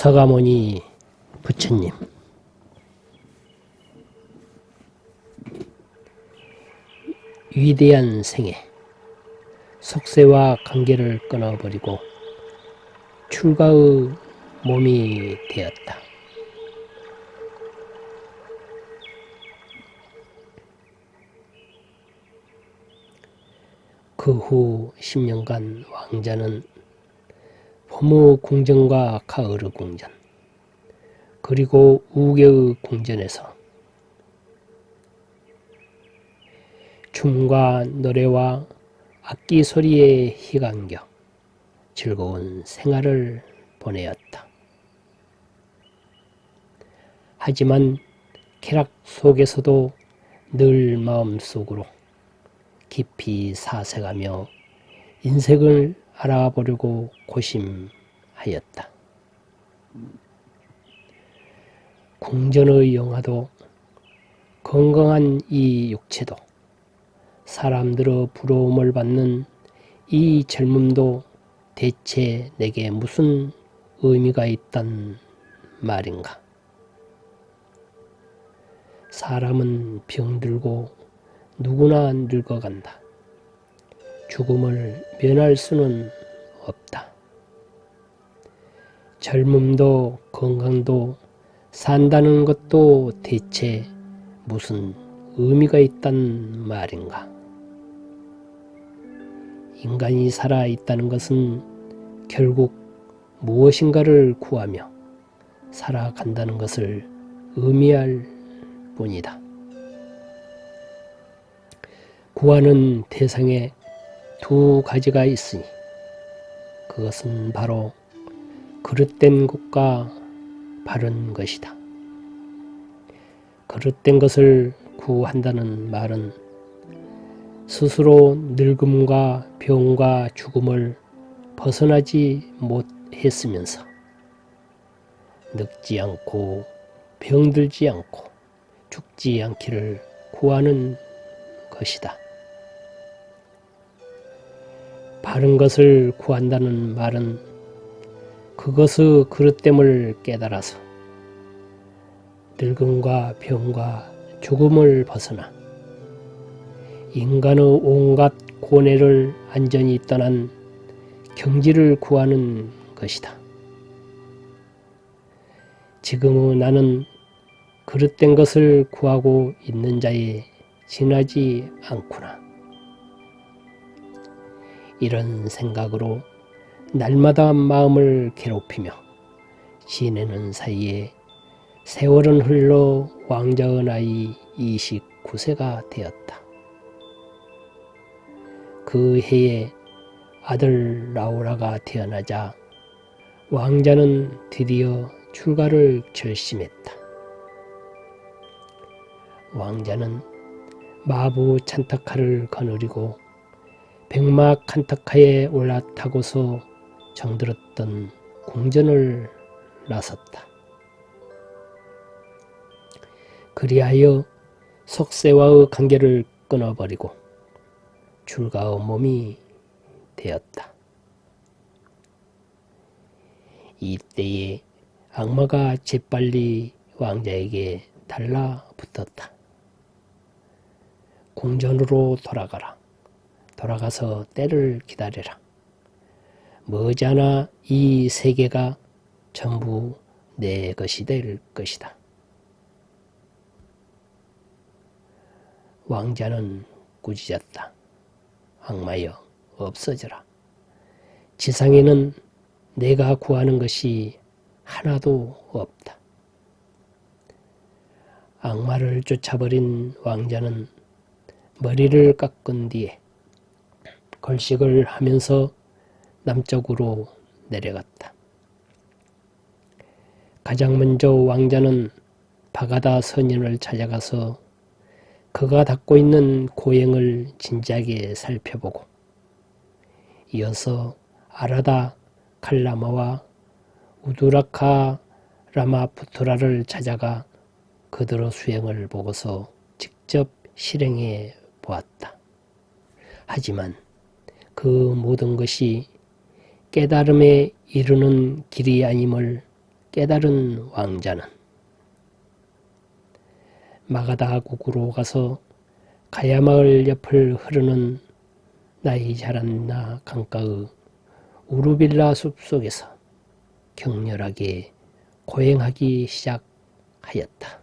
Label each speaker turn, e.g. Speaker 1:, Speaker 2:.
Speaker 1: 서가모니 부처님 위대한 생애 속세와 관계를 끊어버리고 출가의 몸이 되었다. 그 후 10년간 왕자는 봄의 궁전과 가을의 궁전 그리고 우개의 궁전에서 춤과 노래와 악기 소리에 희감겨 즐거운 생활을 보내었다. 하지만 쾌락 속에서도 늘 마음속으로 깊이 사색하며 인생을 알아보려고 고심하였다. 궁전의 영화도 건강한 이 육체도 사람들의 부러움을 받는 이 젊음도 대체 내게 무슨 의미가 있단 말인가? 사람은 병들고 누구나 늙어간다. 죽음을 면할 수는 없다. 젊음도 건강도 산다는 것도 대체 무슨 의미가 있단 말인가? 인간이 살아있다는 것은 결국 무엇인가를 구하며 살아간다는 것을 의미할 뿐이다. 구하는 대상에 두 가지가 있으니 그것은 바로 그릇된 것과 바른 것이다. 그릇된 것을 구한다는 말은 스스로 늙음과 병과 죽음을 벗어나지 못했으면서 늙지 않고 병들지 않고 죽지 않기를 구하는 것이다. 바른 것을 구한다는 말은 그것의 그릇됨을 깨달아서 늙음과 병과 죽음을 벗어나 인간의 온갖 고뇌를 안전히 떠난 경지를 구하는 것이다. 지금의 나는 그릇된 것을 구하고 있는 자에 지나지 않구나. 이런 생각으로 날마다 마음을 괴롭히며 지내는 사이에 세월은 흘러 왕자의 나이 29세가 되었다. 그 해에 아들 라우라가 태어나자 왕자는 드디어 출가를 결심했다. 왕자는 마부 찬타카를 거느리고 백마 칸타카에 올라타고서 정들었던 궁전을 나섰다. 그리하여 속세와의 관계를 끊어버리고 출가의 몸이 되었다. 이때에 악마가 재빨리 왕자에게 달라붙었다. 궁전으로 돌아가라. 돌아가서 때를 기다려라. 머지않아 이 세계가 전부 내 것이 될 것이다. 왕자는 꾸짖었다. 악마여 없어져라. 지상에는 내가 구하는 것이 하나도 없다. 악마를 쫓아버린 왕자는 머리를 깎은 뒤에 걸식을 하면서 남쪽으로 내려갔다. 가장 먼저 왕자는 바가다 선인을 찾아가서 그가 닦고 있는 고행을 진지하게 살펴보고 이어서 아라다 칼라마와 우두라카 라마푸트라를 찾아가 그들의 수행을 보고서 직접 실행해 보았다. 하지만 그 모든 것이 깨달음에 이르는 길이 아님을 깨달은 왕자는 마가다국으로 가서 가야마을 옆을 흐르는 나이 자란 나 강가의 우르빌라 숲속에서 격렬하게 고행하기 시작하였다.